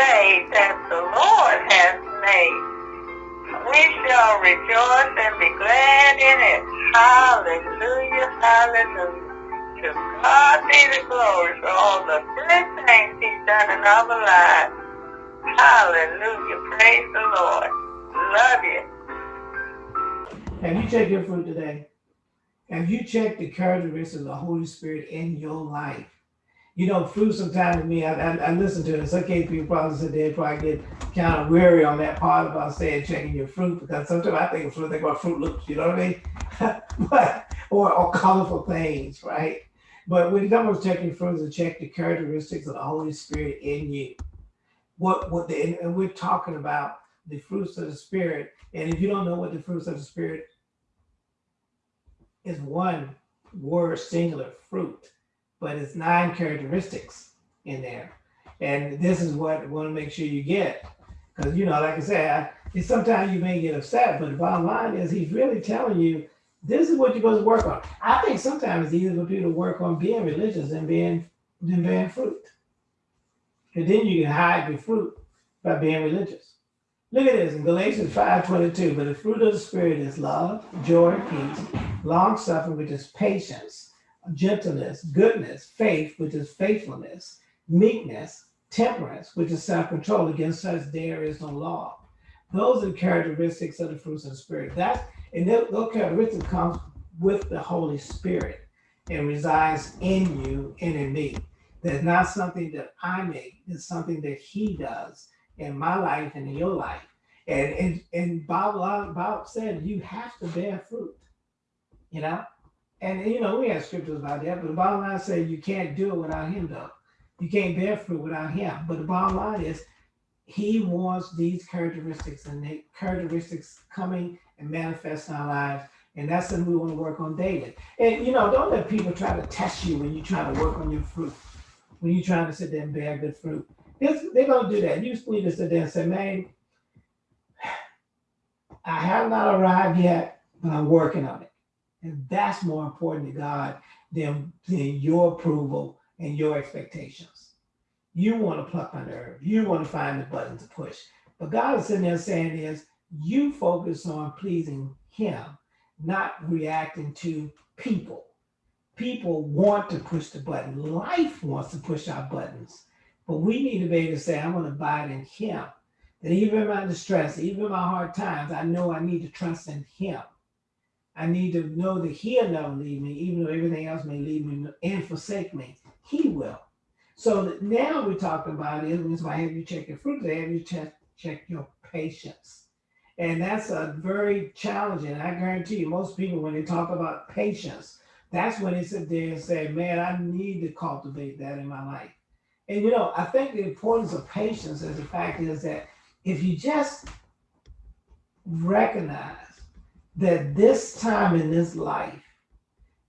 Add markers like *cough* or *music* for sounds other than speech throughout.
day that the Lord has made. We shall rejoice and be glad in it. Hallelujah, hallelujah. To God be the glory for all the good things he's done in our lives. Hallelujah, praise the Lord. Love you. Have you checked your fruit today? Have you checked the characteristics of the Holy Spirit in your life? You know, fruit sometimes to me, I, I, I listen to it. In some cases, people probably there and probably get kind of weary on that part about saying checking your fruit because sometimes I think of fruit, think about Froot Loops, you know what I mean? *laughs* but, or, or colorful things, right? But when you come to checking fruits, to check the characteristics of the Holy Spirit in you. What what the and we're talking about the fruits of the Spirit. And if you don't know what the fruits of the Spirit is one word singular fruit, but it's nine characteristics in there. And this is what I want to make sure you get. Because, you know, like I said, I, sometimes you may get upset, but the bottom line is he's really telling you this is what you're supposed to work on. I think sometimes it's easier for people to work on being religious than being than bearing fruit. And then you can hide your fruit by being religious. Look at this in Galatians 5:22. But the fruit of the spirit is love, joy, peace, long suffering, which is patience, gentleness, goodness, faith, which is faithfulness, meekness, temperance, which is self-control. Against such there is no law. Those are characteristics of the fruits of the spirit. That and those characteristics comes with the Holy Spirit and resides in you and in me. That's not something that I make, it's something that He does in my life and in your life. And and, and Bob, Bob said you have to bear fruit, you know? And you know, we have scriptures about that, but the bottom line says you can't do it without him though. You can't bear fruit without him. But the bottom line is he wants these characteristics and the characteristics coming and manifest in our lives. And that's something we want to work on daily. And you know, don't let people try to test you when you try to work on your fruit, when you're trying to sit there and bear good fruit. It's, they're going to do that. You need to sit there and say, man, I have not arrived yet, but I'm working on it. And that's more important to God than, than your approval and your expectations. You want to pluck my nerve. You want to find the button to push. But God is sitting there saying is, you focus on pleasing him, not reacting to people. People want to push the button. Life wants to push our buttons. But we need to be able to say, I'm going to abide in him. That even in my distress, even in my hard times, I know I need to trust in him. I need to know that he'll never leave me, even though everything else may leave me and forsake me. He will. So now we're talking about it. That's why have you check your fruit. Have you check, check your patience. And that's a very challenging. I guarantee you, most people, when they talk about patience, that's when they sit there and say, man, I need to cultivate that in my life. And you know, I think the importance of patience is the fact is that if you just recognize that this time in this life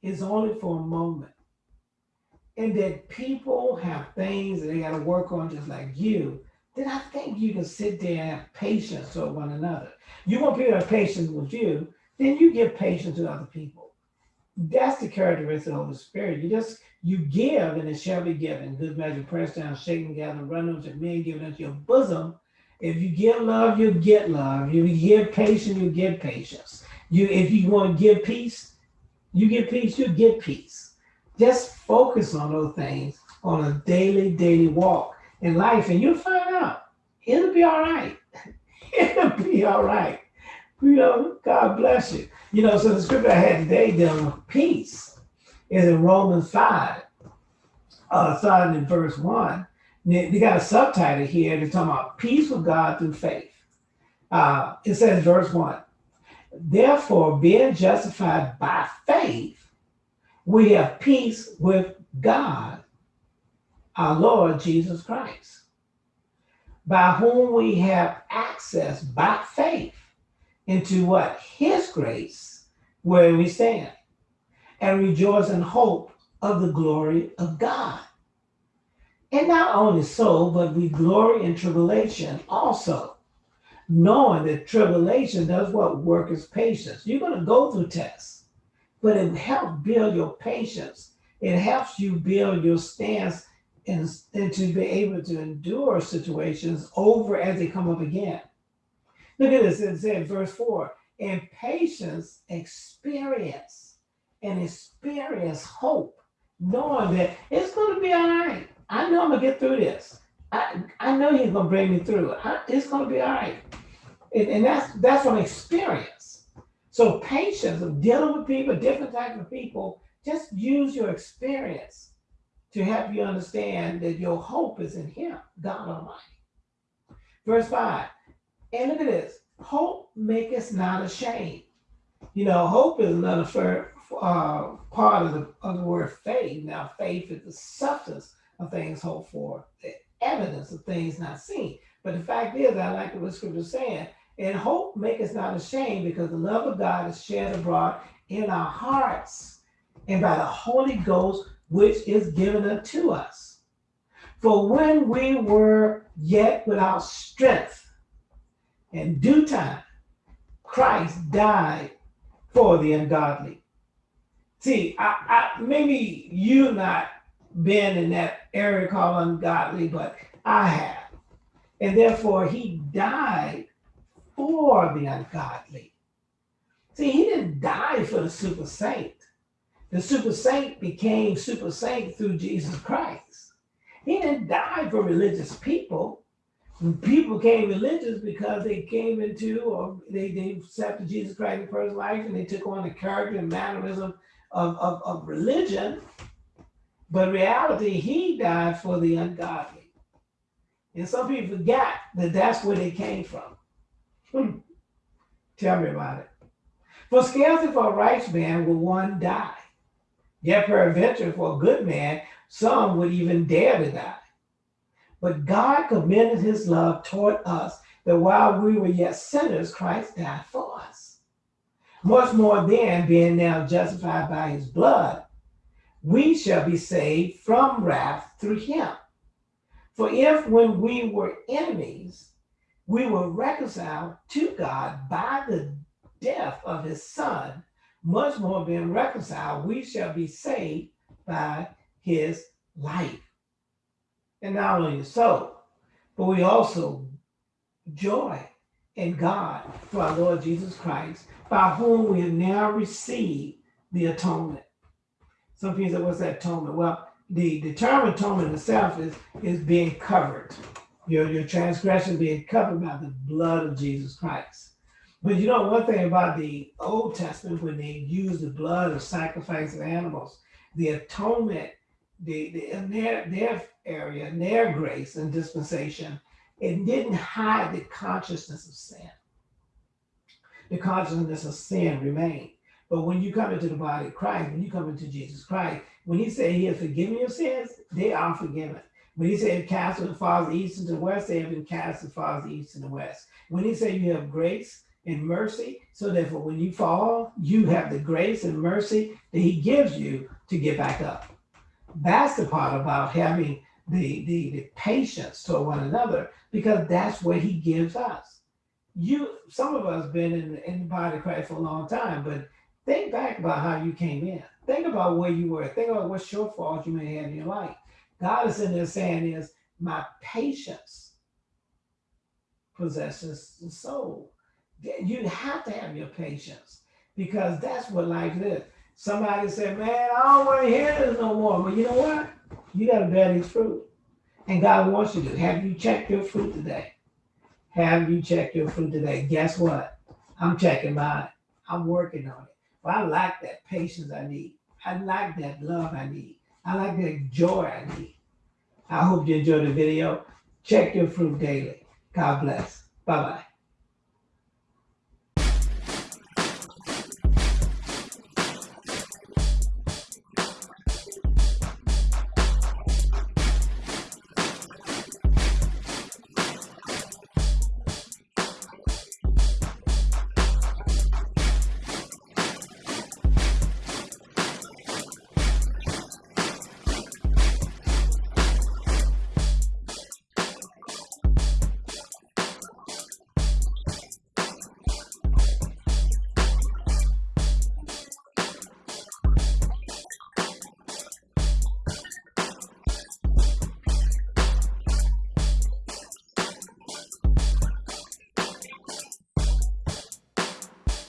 is only for a moment, and that people have things that they got to work on just like you, then I think you can sit there and have patience with one another. You want people to have patience with you, then you give patience to other people. That's the characteristic of the Spirit. You just you give, and it shall be given. Good measure, pressed down, shaken run over men given into your bosom. If you give love, you get love. If you give patience, you get patience. You, if you want to give peace, you get peace, you get peace. Just focus on those things on a daily, daily walk in life, and you'll find out it'll be all right. *laughs* it'll be all right. You know, God bless you. You know, so the scripture I had today dealing with peace is in Romans 5, uh, starting in verse 1. They got a subtitle here. They're talking about peace with God through faith. Uh, it says, verse 1 Therefore, being justified by faith, we have peace with God, our Lord Jesus Christ, by whom we have access by faith into what? His grace, where we stand and rejoice in hope of the glory of God. And not only so, but we glory in tribulation also, knowing that tribulation does what work is patience. You're going to go through tests, but it helps build your patience. It helps you build your stance and, and to be able to endure situations over as they come up again. Look at this. It said, verse 4 and patience experience and experience hope, knowing that it's going to be all right. I know I'm going to get through this. I, I know he's going to bring me through. I, it's going to be all right. And, and that's that's from experience. So patience of dealing with people, different types of people, just use your experience to help you understand that your hope is in him, God Almighty. Verse 5. And look at this. Hope maketh not ashamed. You know, hope is another uh, part of the, of the word faith. Now, faith is the substance of things hoped for, the evidence of things not seen. But the fact is, I like what the scripture is saying, and hope make us not ashamed because the love of God is shed abroad in our hearts and by the Holy Ghost, which is given unto us. For when we were yet without strength, in due time, Christ died for the ungodly. See, I, I maybe you not been in that area called ungodly, but I have. And therefore he died for the ungodly. See, he didn't die for the super saint. The super saint became super saint through Jesus Christ. He didn't die for religious people. People became religious because they came into or they, they accepted Jesus Christ in first life and they took on the character and mannerism of, of, of religion. But reality, he died for the ungodly. And some people forgot that that's where they came from. Tell me about it. For scarcely for a righteous man will one die. Yet peradventure for a good man, some would even dare to die. But God commended his love toward us that while we were yet sinners, Christ died for us. Much more then, being now justified by his blood, we shall be saved from wrath through him. For if when we were enemies, we were reconciled to God by the death of his son, much more being reconciled, we shall be saved by his life. And not only so, but we also joy in God through our Lord Jesus Christ, by whom we have now received the atonement. Some people say, what's that atonement? Well, the, the term atonement itself is, is being covered your, your transgression being covered by the blood of Jesus Christ. But you know, one thing about the Old Testament, when they used the blood of sacrifice of animals, the atonement, the, the in their, their area, in their grace and dispensation, it didn't hide the consciousness of sin. The consciousness of sin remained. But when you come into the body of Christ, when you come into Jesus Christ, when he said he has forgiven your sins, they are forgiven. When he said cast as far east and the west, they have been cast as far as the east and the west. When he said you have grace and mercy, so therefore when you fall, you have the grace and mercy that he gives you to get back up. That's the part about having the, the, the patience toward one another, because that's what he gives us. You, some of us been in, in the body of Christ for a long time, but think back about how you came in. Think about where you were. Think about what shortfalls you may have in your life. God is in there saying is my patience possesses the soul. You have to have your patience because that's what life is. Somebody said, man, I don't want to hear this no more. But you know what? You got to bear these fruit. And God wants you to. Have you checked your fruit today? Have you checked your fruit today? Guess what? I'm checking mine. I'm working on it. But I like that patience I need. I like that love I need. I like that joy I need. I hope you enjoyed the video. Check your fruit daily. God bless. Bye bye.